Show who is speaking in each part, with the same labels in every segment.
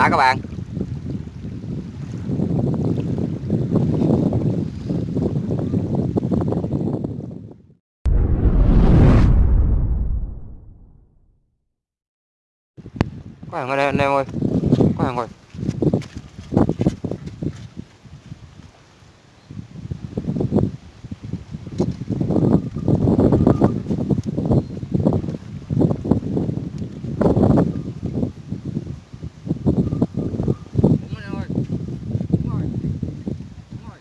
Speaker 1: đã các bạn. Có hàng ở đây anh em ơi. Có hàng rồi Đúng rồi anh em ơi. Đúng rồi. Đúng rồi.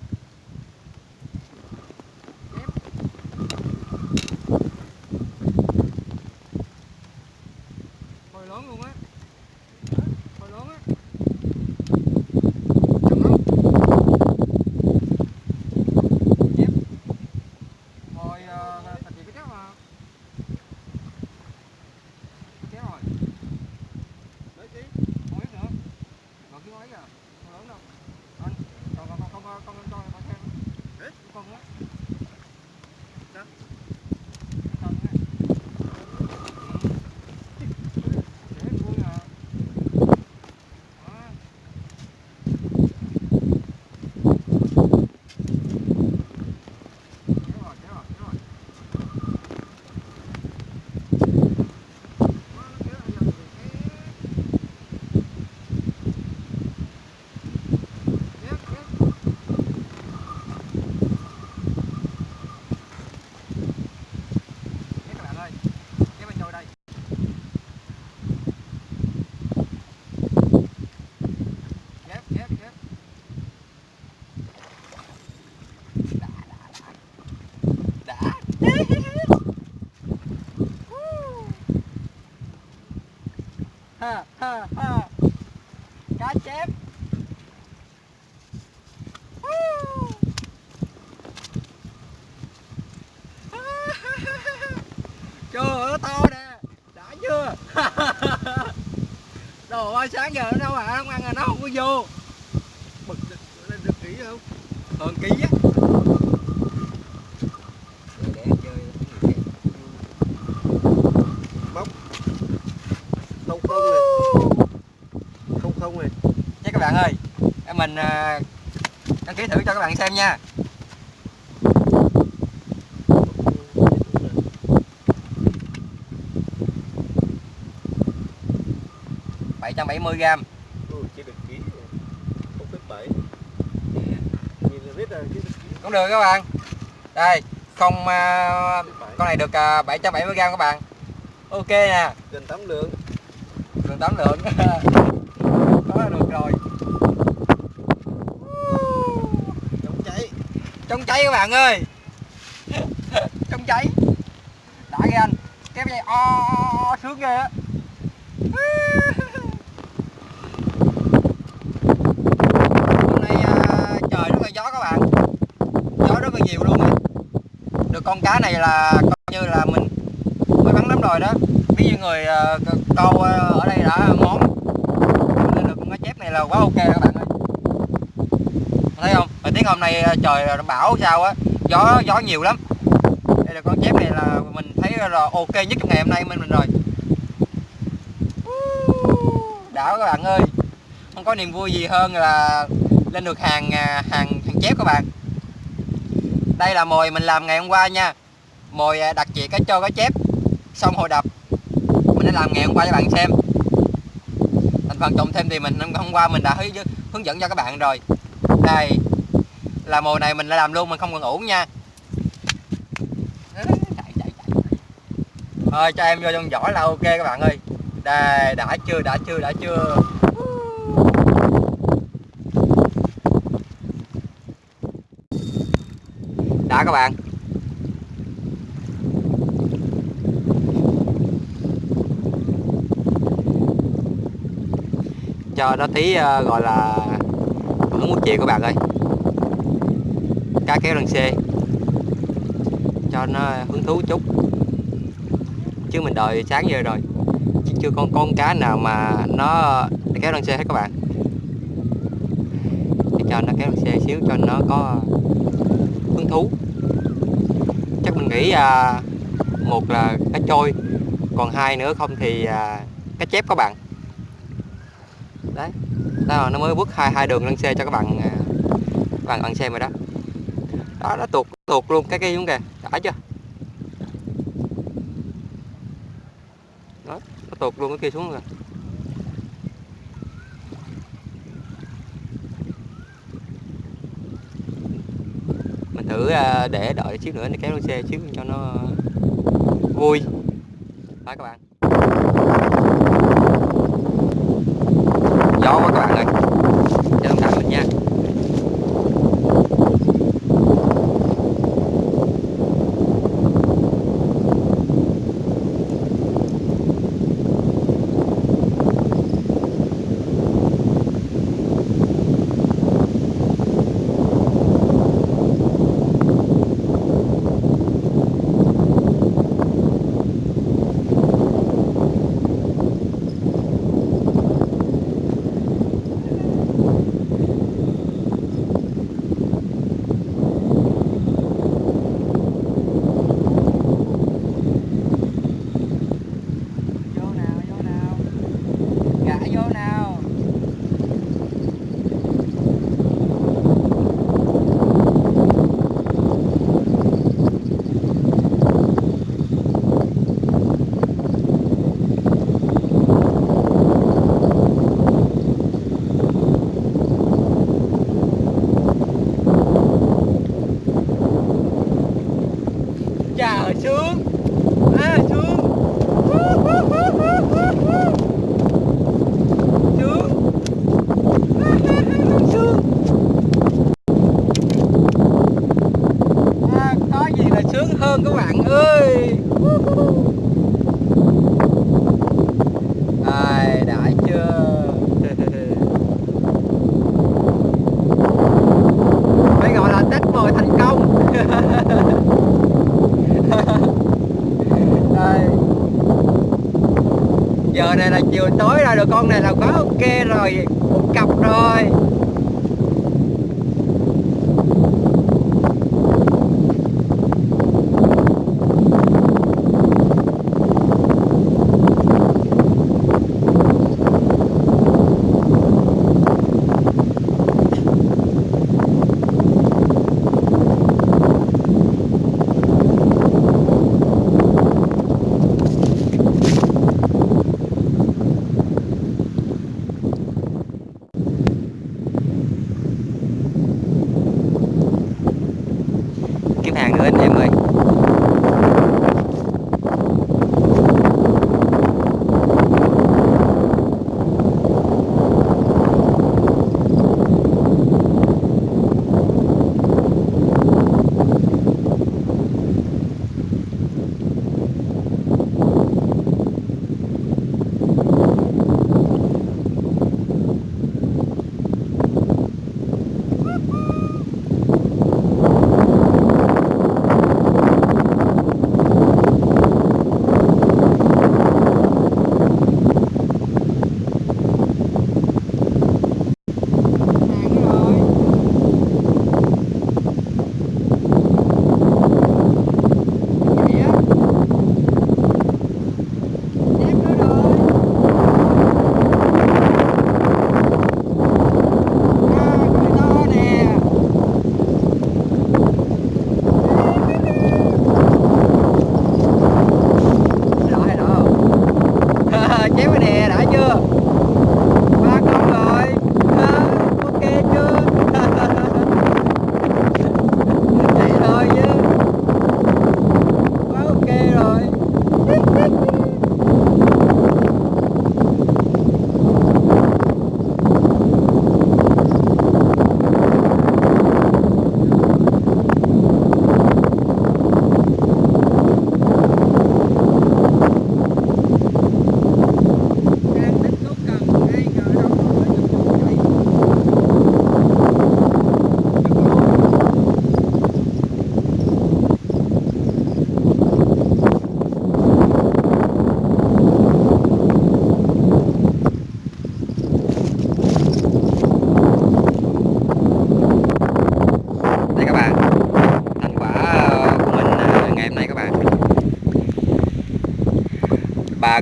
Speaker 1: Hồi lớn luôn á Hồi lớn á Chậm lắm Chép Hồi uh, thành chị cái chép mà Chép rồi Đấy chứ Không biết nữa Còn cái mấy à Không lớn đâu Anh Còn còn còn con con con con xem Đấy Con á Đó Con á Để vui à Đó. Kéo rồi, kéo rồi, kéo rồi. Đó, nó kéo rồi, giờ thì kéo. Kéo, kéo. Kéo các bạn ơi. Kéo bên trôi đây. Kéo, kéo, kéo. Đã, đã, đã. Đã ha ha ha cá chép chưa nó to nè đã chưa đồ ơi sáng giờ nó đâu à không ăn là nó không có vô
Speaker 2: Bực lên được kỹ không?
Speaker 1: hơn ký á để chơi
Speaker 2: không không này. Không không này.
Speaker 1: nha các bạn ơi em mình à, đăng ký thử cho các bạn xem nha bảy trăm bảy mươi gram
Speaker 2: Ừ, chỉ được kỹ. Không phép bảy. Kỹ.
Speaker 1: cũng được các bạn đây không à, con này được à, 770 gram các bạn ok nè
Speaker 2: Gần 8 lượng
Speaker 1: tám lượng. Đó được rồi.
Speaker 2: Chống cháy.
Speaker 1: chống cháy các bạn ơi. Chống cháy. Đã ghê anh. Kéo dây o sướng ghê á. Hôm nay à, trời rất là gió các bạn. Gió rất là nhiều luôn á. Được con cá này là coi như là mình mới bắn lắm rồi đó ví như người ờ, câu ờ, ở đây đã món nên được con cá chép này là quá ok các bạn ơi. Thấy không? Thời tiết hôm nay ờ, trời bão sao á, gió gió nhiều lắm. Đây là con chép này là mình thấy là ok nhất trong ngày hôm nay bên mình rồi. Đã các bạn ơi. Không có niềm vui gì hơn là lên được hàng à, hàng hàng chép các bạn. Đây là mồi mình làm ngày hôm qua nha. Mồi à, đặc trị cá trâu, cá chép. Xong hồi đập mình đã làm ngày hôm qua cho bạn xem. Thành phần trồng thêm thì mình hôm qua mình đã hướng dẫn cho các bạn rồi. Đây, là mùa này mình đã làm luôn, mình không cần ủ nha. Thôi, cho em vô trong giỏ là ok các bạn ơi. Đây, đã chưa đã chưa đã chưa. Đã các bạn. Cho nó tí uh, ờ, gọi là hưởng một chiều các bạn ơi. Cá kéo đằng xe cho nó hứng thú chút. Chứ mình đợi sáng giờ rồi. Chứ chưa con con cá nào mà nó kéo đằng xe hết các bạn. Để cho nó kéo đằng xe xíu cho nó có hứng thú. Chắc mình nghĩ à, một là cá trôi còn hai nữa không thì à, cá chép các bạn đấy. Đó, nó mới bước hai hai đường lên xe cho các bạn à, các bạn ăn xem rồi đó. Đó, nó tuột tuột luôn, cái cây xuống kìa. Đã chưa? Đó, nó tuột luôn cái kia xuống rồi. Mình thử à, để đợi xíu nữa nó kéo lên xe xíu cho nó vui. Đó các bạn. Gió quá các bạn ơi cho thông cảm mình nha vô nào vô nào gã vô nào chào xuống à xuống xuống xuống à, có gì là sướng hơn các bạn ơi ai đã chưa phải gọi là test mồi thành công Đây. giờ này là chiều tối rồi được con này là quá ok rồi một cặp rồi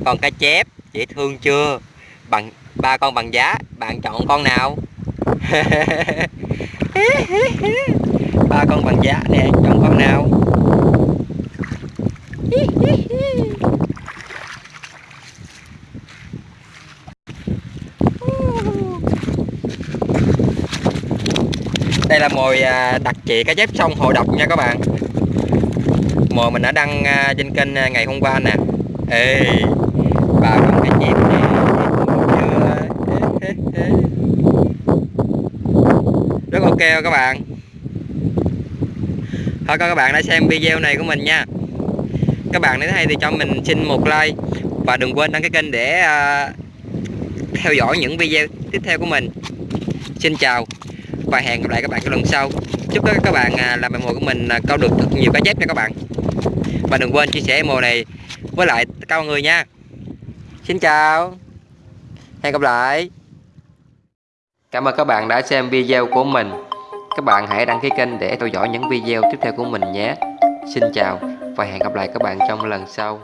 Speaker 1: còn con cá chép, dễ thương chưa? Bằng, ba con bằng giá, bạn chọn con nào? Ba con bằng giá, nè, chọn con nào? Đây là mồi à, đặc trị cá chép sông hồ độc nha các bạn. Mồi mình đã đăng à, trên kênh à, ngày hôm qua nè. Ê ba con cá chép nè chưa video các bạn. Thôi các bạn đã xem video này của mình nha. Các bạn nếu thấy thì cho mình xin một like và đừng quên đăng ký kênh để uh, theo dõi những video tiếp theo của mình. Xin chào và hẹn gặp lại các bạn trong lần sau. Chúc các các bạn uh, làm bài mồi của mình uh, câu được thật nhiều cá chép nha các bạn. Và đừng quên chia sẻ mồi này với lại tất mọi người nha. Xin chào. Hẹn gặp lại. Cảm ơn các bạn đã xem video của mình các bạn hãy đăng ký kênh để theo dõi những video tiếp theo của mình nhé. Xin chào và hẹn gặp lại các bạn trong lần sau.